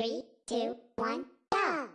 Three, two, one, go!